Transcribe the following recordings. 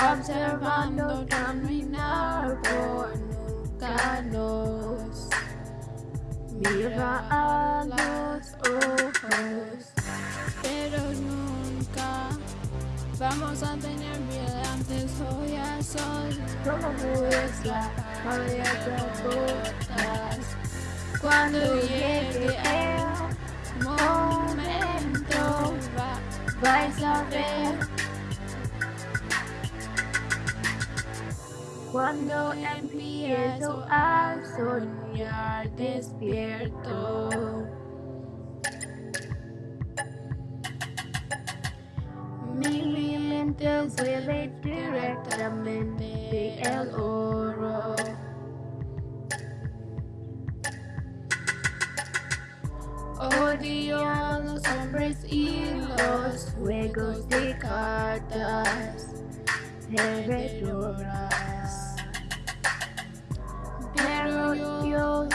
observando caminar por nunca nos mira a los ojos, pero nunca vamos a tener miedo antes hoy a sol como botas cuando llegue el momento vais a ver Cuando empiezo a soñar despierto. Mi mente la directamente el oro. Odio a los hombres y los juegos de cartas.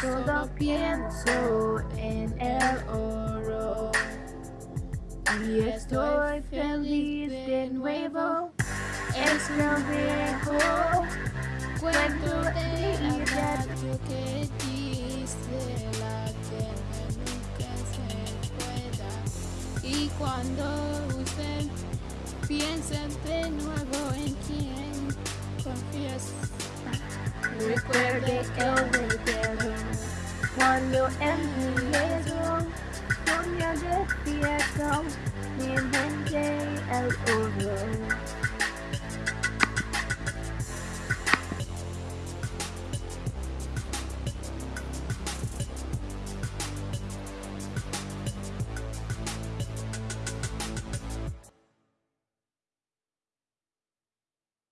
Todo pienso en el oro y estoy feliz de nuevo. Es lo mejor cuento de vida que dice la tierra nunca se pueda. Y cuando usted piensa de nuevo en quien confías, recuerde que Cuando en mi dedo Soña de fiesta Mi mente el oro